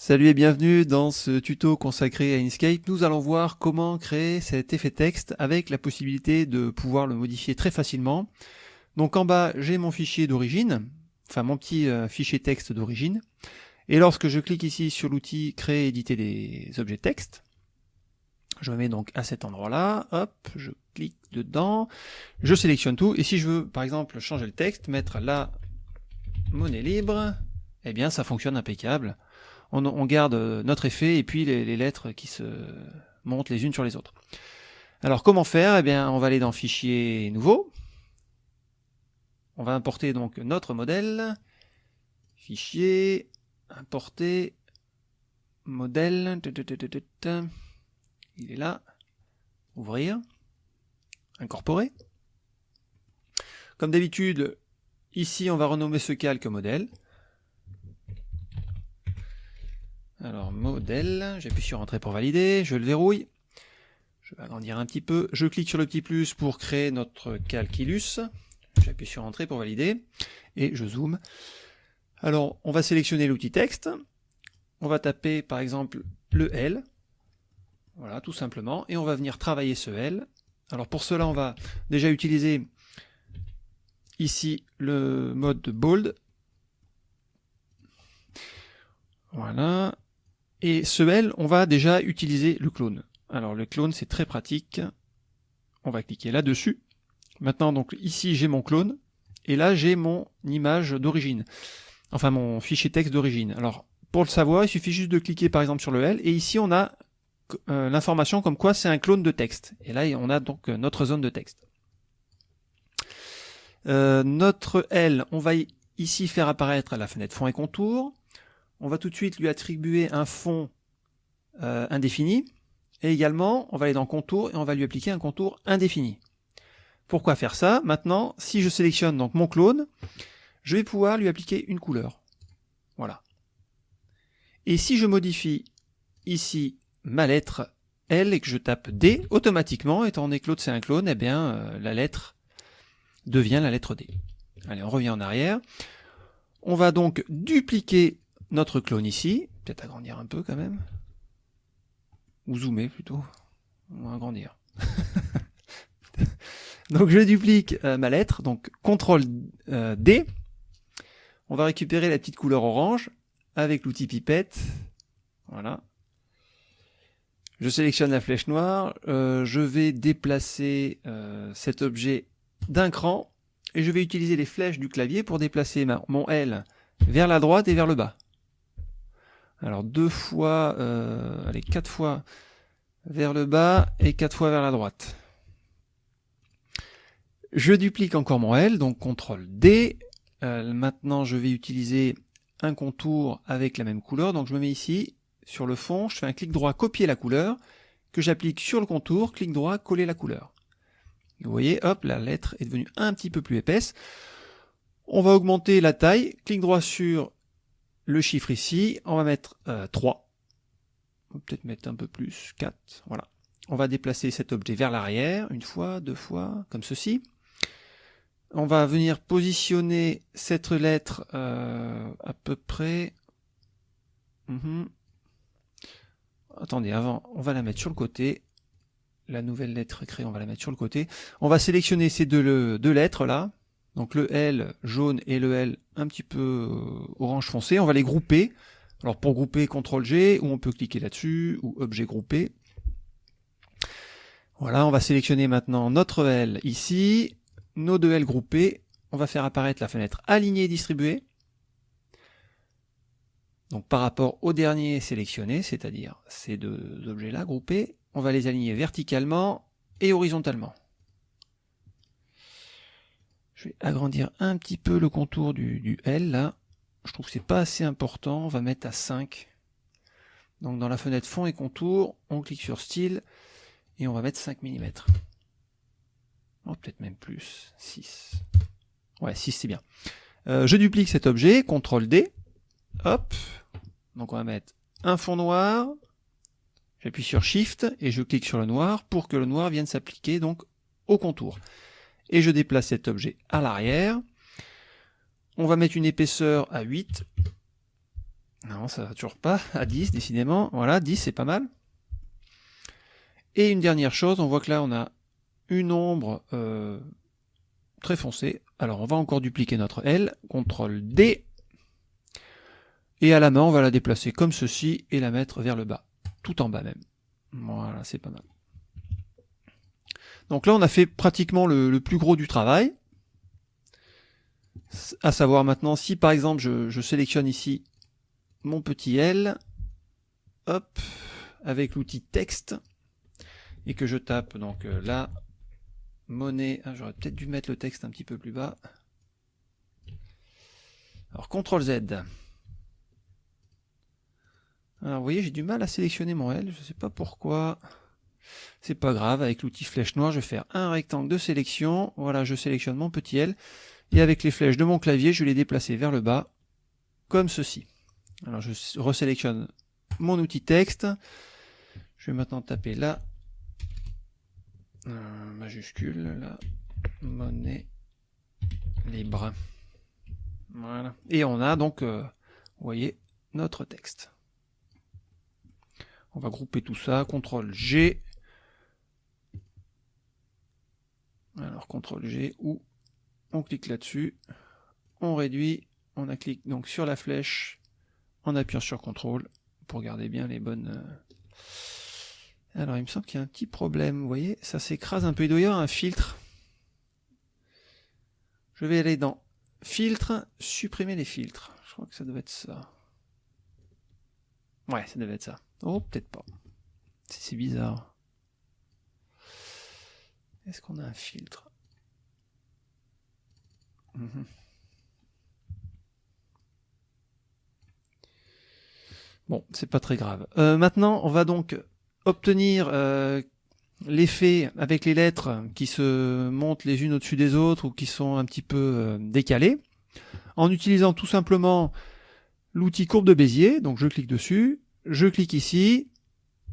Salut et bienvenue dans ce tuto consacré à Inkscape. Nous allons voir comment créer cet effet texte avec la possibilité de pouvoir le modifier très facilement. Donc en bas, j'ai mon fichier d'origine, enfin mon petit euh, fichier texte d'origine. Et lorsque je clique ici sur l'outil créer éditer des objets texte, je me mets donc à cet endroit-là, hop, je clique dedans, je sélectionne tout, et si je veux par exemple changer le texte, mettre la monnaie libre, eh bien ça fonctionne impeccable on, garde euh, notre effet et puis les, lettres qui se montent les unes sur les autres. Alors comment faire? Eh bien on va aller dans Fichier nouveau. On va importer donc notre modèle. Fichier, importer, modèle. Il est là. Ouvrir. Incorporer. Comme d'habitude, ici on va renommer ce calque modèle. Alors, modèle, j'appuie sur Entrée pour valider, je le verrouille. Je vais agrandir un petit peu. Je clique sur le petit plus pour créer notre calculus. J'appuie sur Entrée pour valider. Et je zoome. Alors, on va sélectionner l'outil texte. On va taper, par exemple, le L. Voilà, tout simplement. Et on va venir travailler ce L. Alors, pour cela, on va déjà utiliser ici le mode bold. Voilà. Et ce L, on va déjà utiliser le clone. Alors le clone, c'est très pratique. On va cliquer là-dessus. Maintenant, donc ici, j'ai mon clone. Et là, j'ai mon image d'origine. Enfin, mon fichier texte d'origine. Alors, pour le savoir, il suffit juste de cliquer par exemple sur le L. Et ici, on a euh, l'information comme quoi c'est un clone de texte. Et là, on a donc euh, notre zone de texte. Euh, notre L, on va ici faire apparaître la fenêtre fond et contour on va tout de suite lui attribuer un fond euh, indéfini, et également, on va aller dans contour et on va lui appliquer un contour indéfini. Pourquoi faire ça? Maintenant, si je sélectionne donc mon clone, je vais pouvoir lui appliquer une couleur. Voilà. Et si je modifie ici ma lettre L et que je tape D, automatiquement, étant donné que l'autre c'est un clone, eh bien euh, la lettre devient la lettre D. Allez, on revient en arrière. On va donc dupliquer notre clone ici, peut-être agrandir un peu quand même, ou zoomer plutôt, ou agrandir. donc je duplique euh, ma lettre, donc CTRL euh, D, on va récupérer la petite couleur orange avec l'outil pipette, voilà. Je sélectionne la flèche noire, euh, je vais déplacer cet objet d'un cran, et je vais utiliser les flèches du clavier pour déplacer mon L vers la droite et vers le bas. Alors deux fois, euh, allez, quatre fois vers le bas et quatre fois vers la droite. Je duplique encore mon L, donc CTRL D. Euh, maintenant, je vais utiliser un contour avec la même couleur. Donc je me mets ici, sur le fond, je fais un clic droit, copier la couleur, que j'applique sur le contour, clic droit, coller la couleur. Vous voyez, hop, la lettre est devenue un petit peu plus épaisse. On va augmenter la taille, clic droit sur le chiffre ici, on va mettre 3. Euh, on va peut-être mettre un peu plus, 4, voilà. On va déplacer cet objet vers l'arrière, une fois, deux fois, comme ceci. On va venir positionner cette lettre euh, à peu près... Mhm. Attendez, avant, on va la mettre sur le côté. La nouvelle lettre créée, on va la mettre sur le côté. On va sélectionner ces deux lettres là. Donc le L jaune et le L un petit peu euh, orange foncé, on va les grouper. Alors pour grouper, CTRL G, ou on peut cliquer là-dessus, ou objet groupé. Voilà, on va sélectionner maintenant notre L ici, nos deux L groupés. On va faire apparaître la fenêtre alignée et distribuée. Donc par rapport au dernier sélectionné, c'est-à-dire ces deux objets-là groupés, on va les aligner verticalement et horizontalement. Je vais agrandir un petit peu le contour du, L là. Je trouve que c'est pas assez important. On va mettre à 5. Donc dans la fenêtre fond et contour, on clique sur style et on va mettre 5 mm. Oh, peut-être même plus. 6. Ouais, 6 c'est bien. Euh, je duplique cet objet, CTRL D. Hop. Donc on va mettre un fond noir. J'appuie sur Shift et je clique sur le noir pour que le noir vienne s'appliquer donc au contour et je déplace cet objet à l'arrière. On va mettre une épaisseur à 8. Non, ça va toujours pas. À 10, décidément. Voilà, 10, c'est pas mal. Et une dernière chose, on voit que là, on a une ombre euh, très foncée. Alors, on va encore dupliquer notre L. CTRL D. Et à la main, on va la déplacer comme ceci et la mettre vers le bas. Tout en bas même. Voilà, c'est pas mal. Donc là, on a fait pratiquement le, plus gros du travail. À savoir maintenant, si par exemple, je, sélectionne ici mon petit L, hop, avec l'outil texte, et que je tape donc euh, monnaie, ah, j'aurais peut-être dû mettre le texte un petit peu plus bas. Alors, CTRL Z. Alors, vous voyez, j'ai du mal à sélectionner mon L, je ne sais pas pourquoi. C'est pas grave, avec l'outil flèche noire, je vais faire un rectangle de sélection. Voilà, je sélectionne mon petit L. Et avec les flèches de mon clavier, je vais les déplacer vers le bas, comme ceci. Alors je resélectionne mon outil texte. Je vais maintenant taper la euh, majuscule, la monnaie libre. Voilà. Et on a donc, euh, vous voyez, notre texte. On va grouper tout ça, CTRL G, CTRL G ou on clique là-dessus, on réduit, on a clique donc sur la flèche en appuyant sur CTRL pour garder bien les bonnes... Euh. Alors il me semble qu'il y a un petit problème, vous voyez, ça s'écrase un peu, il doit y avoir un filtre. Je vais aller dans filtre, supprimer les filtres. Je crois que ça devait être ça. Ouais, ça devait être ça. Oh, peut-être pas. C'est bizarre. Est-ce qu'on a un filtre? Mhm. Bon, c'est pas très grave. Euh, maintenant, on va donc obtenir euh, l'effet avec les lettres qui se montent les unes au-dessus des autres ou qui sont un petit peu euh, décalées, en utilisant tout simplement l'outil courbe de Bézier. Donc je clique dessus, je clique ici,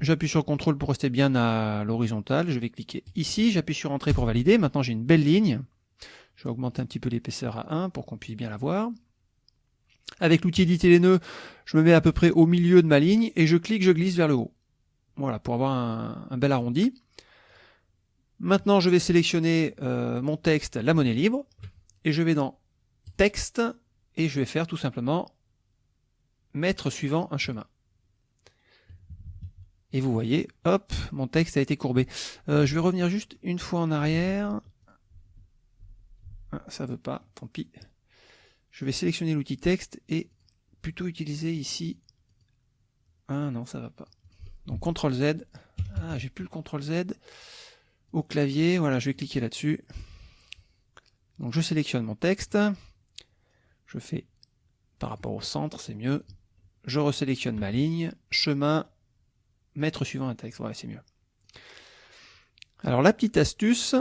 J'appuie sur CTRL pour rester bien à l'horizontale. Je vais cliquer ici, j'appuie sur Entrée pour valider. Maintenant j'ai une belle ligne. Je vais augmenter un petit peu l'épaisseur à 1 pour qu'on puisse bien la voir. Avec l'outil éditer les nœuds, je me mets à peu près au milieu de ma ligne et je clique, je glisse vers le haut. Voilà, pour avoir un, bel arrondi. Maintenant, je vais sélectionner euh, mon texte, la monnaie libre, et je vais dans Texte, et je vais faire tout simplement Mettre suivant un chemin. Et vous voyez, hop, mon texte a été courbé. Euh, je vais revenir juste une fois en arrière. Ah, ça veut pas, tant pis. Je vais sélectionner l'outil texte et plutôt utiliser ici. Ah non, ça va pas. Donc CTRL Z. Ah, j'ai plus le CTRL Z au clavier. Voilà, je vais cliquer là-dessus. Donc je sélectionne mon texte. Je fais par rapport au centre, c'est mieux. Je resélectionne ma ligne. Chemin, mettre suivant un texte, ouais, c'est mieux. Alors la petite astuce,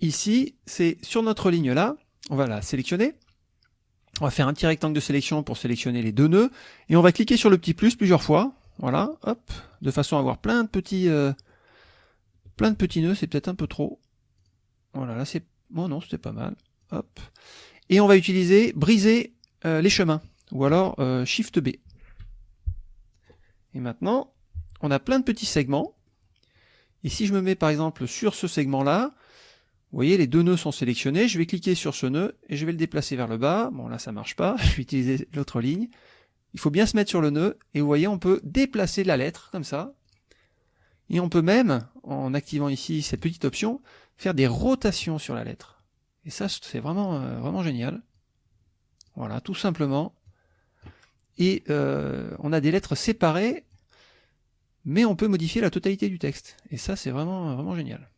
ici, c'est sur notre ligne là, on va la sélectionner, on va faire un petit rectangle de sélection pour sélectionner les deux nœuds, et on va cliquer sur le petit plus plusieurs fois, voilà, hop, de façon à avoir plein de petits, euh, plein de petits nœuds, c'est peut-être un peu trop. Voilà, là c'est, bon non, c'était pas mal, hop. Et on va utiliser briser euh, les chemins, ou alors euh, Shift B. Et maintenant, on a plein de petits segments. Et si je me mets par exemple sur ce segment-là, vous voyez, les deux nœuds sont sélectionnés. Je vais cliquer sur ce nœud et je vais le déplacer vers le bas. Bon, là, ça marche pas. Je vais utiliser l'autre ligne. Il faut bien se mettre sur le nœud. Et vous voyez, on peut déplacer la lettre comme ça. Et on peut même, en activant ici cette petite option, faire des rotations sur la lettre. Et ça, c'est vraiment, euh, vraiment génial. Voilà, tout simplement et euh, on a des lettres séparées, mais on peut modifier la totalité du texte. Et ça, c'est vraiment, vraiment génial.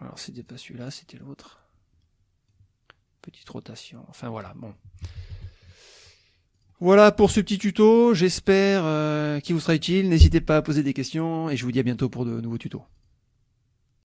Alors, c'était pas celui-là, c'était l'autre. Petite rotation. Enfin, voilà, bon. Voilà pour ce petit tuto, j'espère euh, qu'il vous sera utile. N'hésitez pas à poser des questions et je vous dis à bientôt pour de nouveaux tutos.